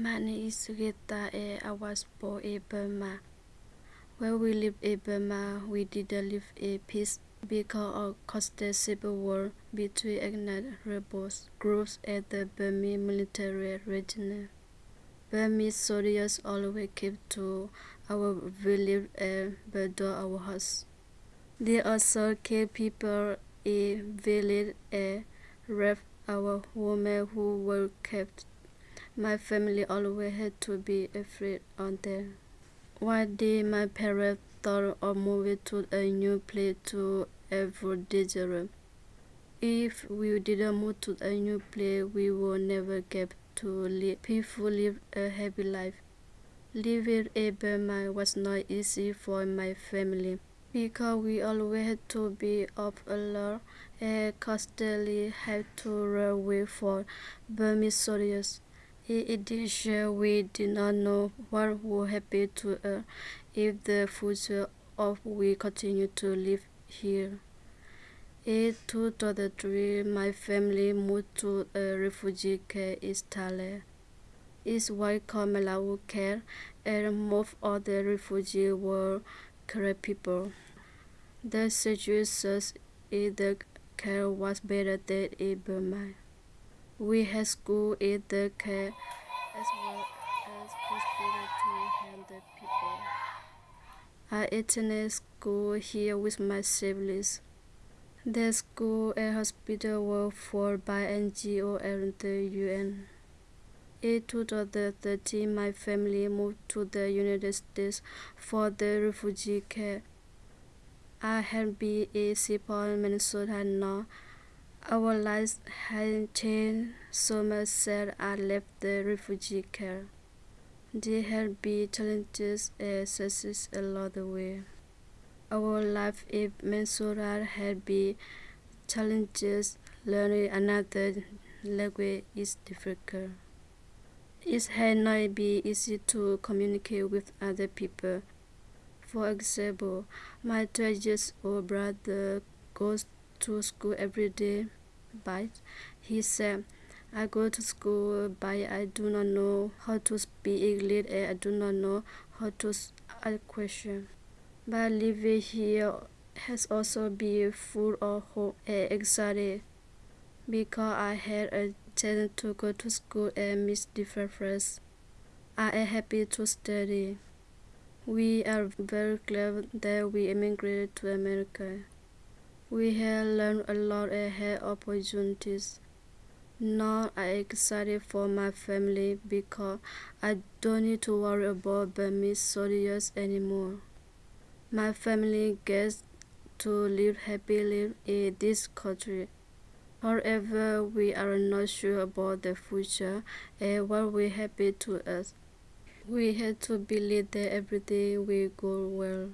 My name is Sugita and I was born in Burma. When we lived in Burma, we didn't live in peace because of constant civil war between ethnic rebels groups and the Burmese military regime. Burmese soldiers always came to our village and burned our house. They also killed people in village and raped our women who were kept. My family always had to be afraid of them. One day my parents thought of moving to a new place to avoid danger. If we didn't move to a new place, we would never get to live peacefully live a happy life. Living in Burma was not easy for my family because we always had to be up alert and constantly had to run away from Burmese soldiers. In addition, we did not know what would happen to us if the future of we continue to live here. In 2003, my family moved to a refugee camp in Thailand. It's what called Malawi camp, and most of the refugees were Karen people. The situation in the camp was better than in Burma. We had school in the camp as well as hospital to help people. I attended school here with my siblings. The school and hospital were funded by NGO and the UN. In 2013, my family moved to the United States for the refugee camp. I had been in Seaport, Minnesota now. Our lives had changed so much since I left the refugee camp. There had been challenges and success along the way. Our life in Minnesota had been challenges. Learning another language is difficult. It had not been easy to communicate with other people. For example, my 12 years old brother goes to school every day, but he said, I go to school, but I do not know how to speak English and I do not know how to ask questions. But living here has also been full of hope and anxiety because I had a chance to go to school and meet different friends. I am happy to study. We are very glad that we immigrated to America. We have learned a lot and had opportunities. Now I am excited for my family because I don't need to worry about Burmese soldiers anymore. My family gets to live happily in this country. However, we are not sure about the future and what will happen to us. We have to believe that everything will go well.